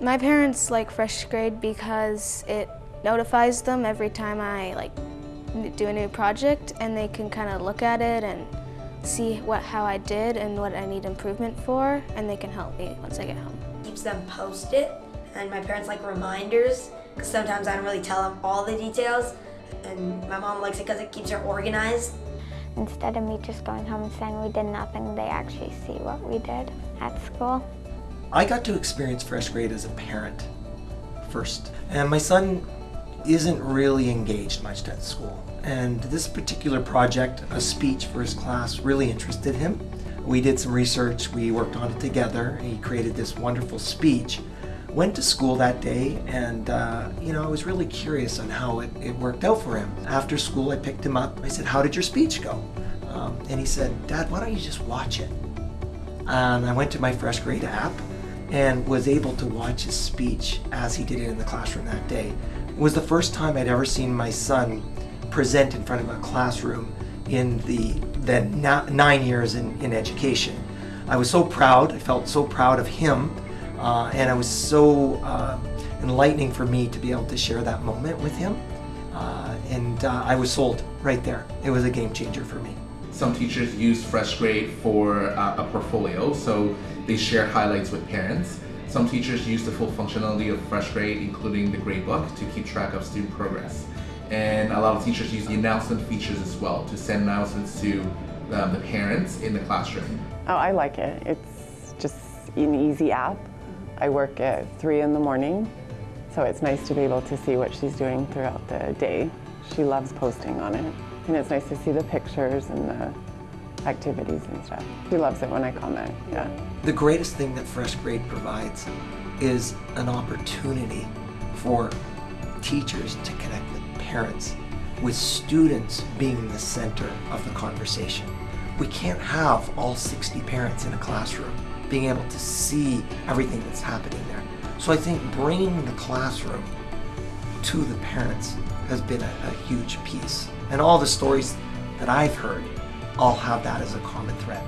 My parents like Fresh Grade because it notifies them every time I like do a new project and they can kind of look at it and see what how I did and what I need improvement for and they can help me once I get home. Keeps them post-it and my parents like reminders because sometimes I don't really tell them all the details and my mom likes it because it keeps her organized. Instead of me just going home and saying we did nothing, they actually see what we did at school. I got to experience Fresh Grade as a parent first. And my son isn't really engaged much at school. And this particular project, a speech for his class, really interested him. We did some research, we worked on it together. He created this wonderful speech. Went to school that day and, uh, you know, I was really curious on how it, it, worked out for him. After school, I picked him up. I said, how did your speech go? Um, and he said, Dad, why don't you just watch it? And I went to my Fresh Grade app and was able to watch his speech as he did it in the classroom that day. It was the first time I'd ever seen my son present in front of a classroom in the, the nine years in, in education. I was so proud, I felt so proud of him, uh, and it was so uh, enlightening for me to be able to share that moment with him. Uh, and uh, I was sold right there. It was a game changer for me. Some teachers use Fresh Grade for uh, a portfolio, so they share highlights with parents. Some teachers use the full functionality of Fresh Grade, including the gradebook, to keep track of student progress. And a lot of teachers use the announcement features as well to send announcements to um, the parents in the classroom. Oh, I like it. It's just an easy app. I work at 3 in the morning, so it's nice to be able to see what she's doing throughout the day. She loves posting on it, and it's nice to see the pictures and the activities and stuff. She loves it when I comment, yeah. The greatest thing that Fresh Grade provides is an opportunity for teachers to connect with parents, with students being the center of the conversation. We can't have all 60 parents in a classroom being able to see everything that's happening there. So I think bringing the classroom to the parents has been a, a huge piece. And all the stories that I've heard all have that as a common thread.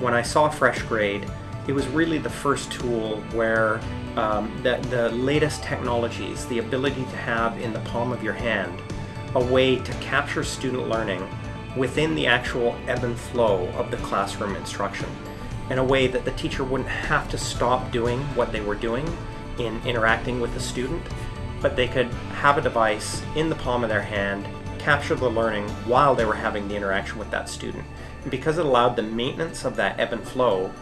When I saw Fresh Grade, it was really the first tool where um, the, the latest technologies, the ability to have in the palm of your hand a way to capture student learning within the actual ebb and flow of the classroom instruction in a way that the teacher wouldn't have to stop doing what they were doing in interacting with the student, but they could have a device in the palm of their hand capture the learning while they were having the interaction with that student. And because it allowed the maintenance of that ebb and flow,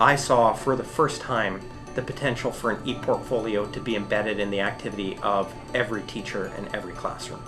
I saw for the first time the potential for an e-portfolio to be embedded in the activity of every teacher in every classroom.